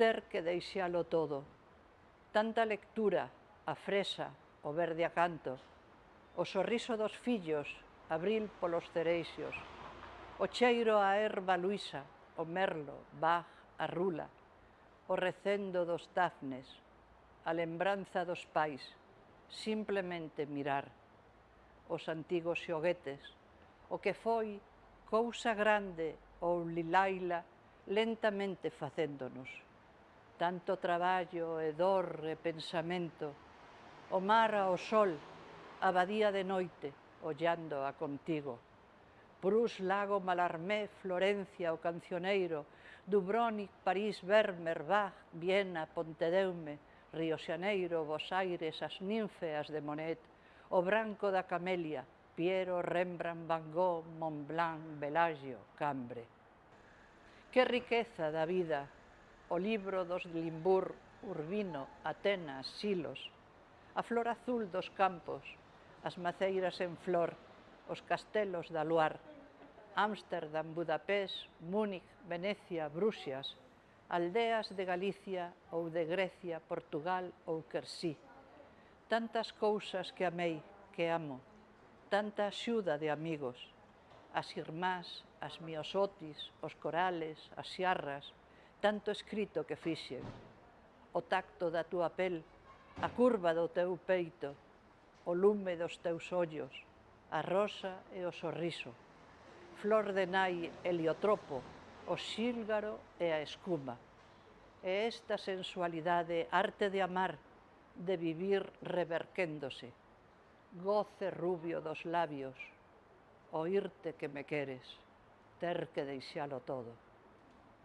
ter que deixalo todo. Tanta lectura, a fresa, o verde a canto, o sorriso dos fillos, abril polos cereixos, o cheiro a erva luisa, o merlo, baj, a rula, o recendo dos dafnes, a lembranza dos pais, simplemente mirar, os antigos xoguetes, o que foi cousa grande ou lilaila lentamente facéndonos tanto traballo e dor e pensamento, o mar ao sol, a badía de noite, ollando a contigo. Prus, Lago, Malarmé, Florencia, o Cancioneiro, Dubrónic, París, Vermeer, Bach, Viena, Pontedeume, Río Xaneiro, Bos Aires, as ninfeas de Monet, o branco da Camelia, Piero, Rembrandt, Van Gogh, Montblanc, Bellagio, Cambre. Que riqueza da vida o libro dos Limbur, Urbino, Atenas, Silos, a flor azul dos campos, as maceiras en flor, os castelos da Luar, Ámsterdam, Budapest, Múnich, Venecia, Bruxas, aldeas de Galicia ou de Grecia, Portugal ou Quersí. Tantas cousas que amei, que amo, tanta axuda de amigos, as irmás, as miosotis, os corales, as xarras, tanto escrito que fixen, o tacto da túa pel, a curva do teu peito, o lume dos teus ollos, a rosa e o sorriso, flor de nai heliotropo, o xílgaro e a escuma. E esta sensualidade, arte de amar, de vivir reverquéndose, goce rubio dos labios, oírte que me queres, ter que deixalo todo.